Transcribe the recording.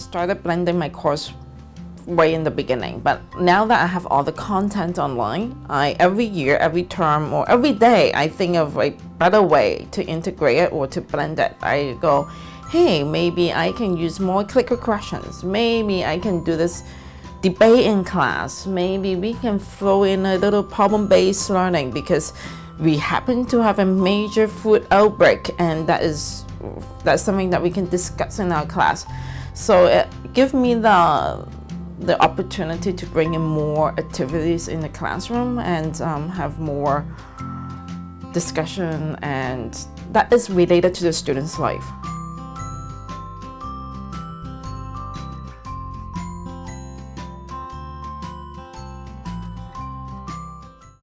started blending my course way in the beginning, but now that I have all the content online, I every year, every term, or every day, I think of a better way to integrate it or to blend it. I go, hey, maybe I can use more clicker questions. Maybe I can do this debate in class. Maybe we can throw in a little problem-based learning because we happen to have a major food outbreak and that is that's something that we can discuss in our class. So it give me the the opportunity to bring in more activities in the classroom and um, have more discussion and that is related to the student's life.